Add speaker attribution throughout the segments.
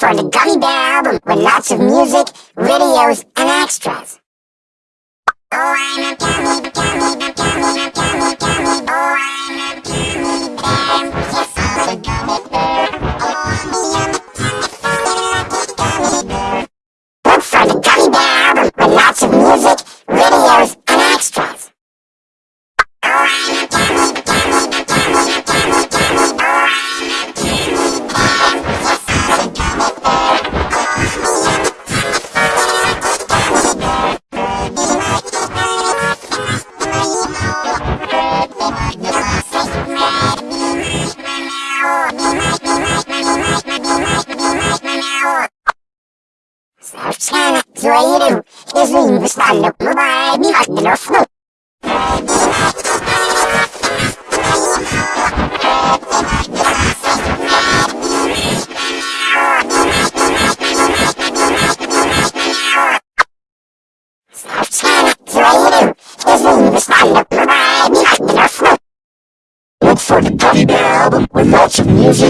Speaker 1: for the Gummy Bear album with lots of music, videos, and extras. Oh, I'm a gummy, gummy, gummy, gummy, gummy, gummy. creative is being stand-up by Bihad Lofno. Creative is being stand-up by
Speaker 2: Look for the Gummy Bear album with lots of music.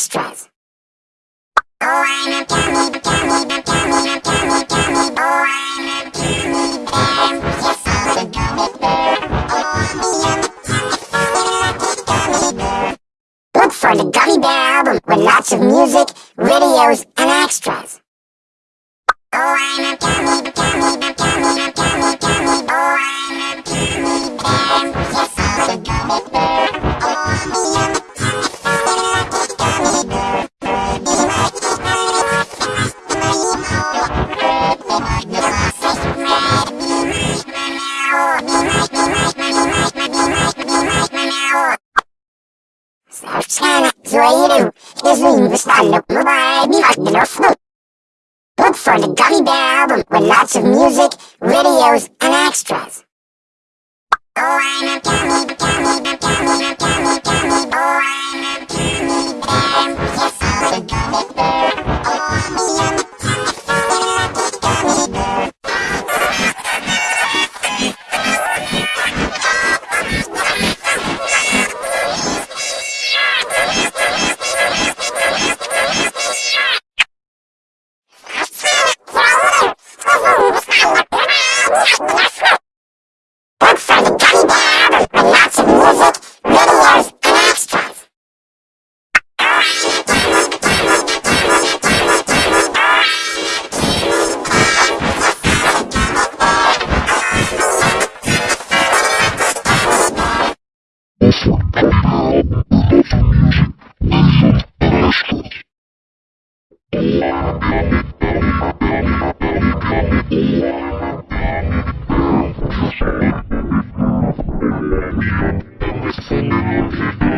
Speaker 2: extras.
Speaker 1: Look for the Gummy Bear album with lots of music, videos, and extras. Oh, I'm a gummy, gummy, gummy, gummy. Sana Zoeru is
Speaker 2: released on the variety of flute.
Speaker 1: Look for the Gummy Bear album with lots of music, videos, and extras. Oh, I'm a gummy, gummy, gummy, gummy, gummy, gummy, oh. Jackson.